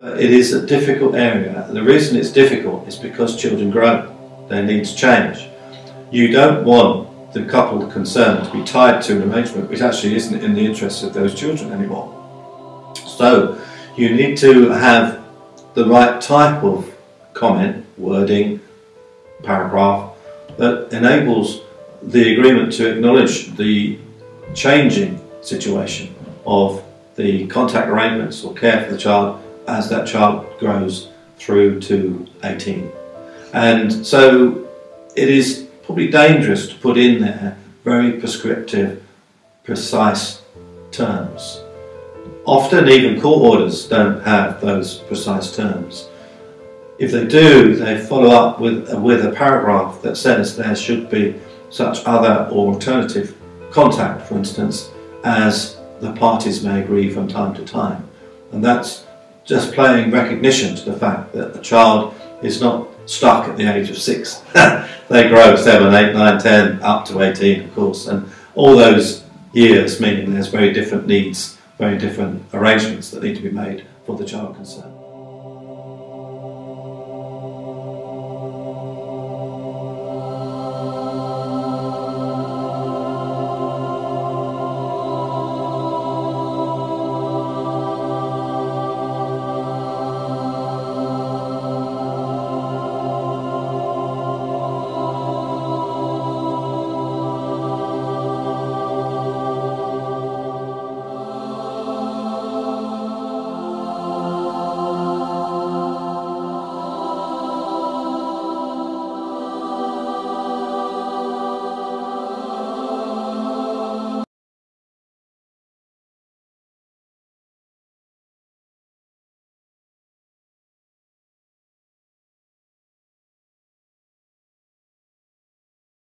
It is a difficult area. The reason it's difficult is because children grow, their needs change. You don't want the couple concerned to be tied to an arrangement which actually isn't in the interests of those children anymore. So you need to have the right type of comment, wording, paragraph that enables the agreement to acknowledge the changing situation of the contact arrangements or care for the child as that child grows through to 18. And so it is probably dangerous to put in there very prescriptive, precise terms. Often even court orders don't have those precise terms. If they do, they follow up with, with a paragraph that says there should be such other or alternative contact, for instance, as the parties may agree from time to time. And that's just playing recognition to the fact that the child is not stuck at the age of six. they grow seven, eight, nine, ten, up to 18, of course, and all those years meaning there's very different needs, very different arrangements that need to be made for the child concerned.